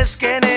es que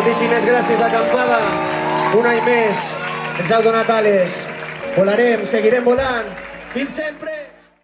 Moltíssimes gràcies, acampada. Un any més ens heu donat ales. Volarem, seguirem volant. Fins sempre!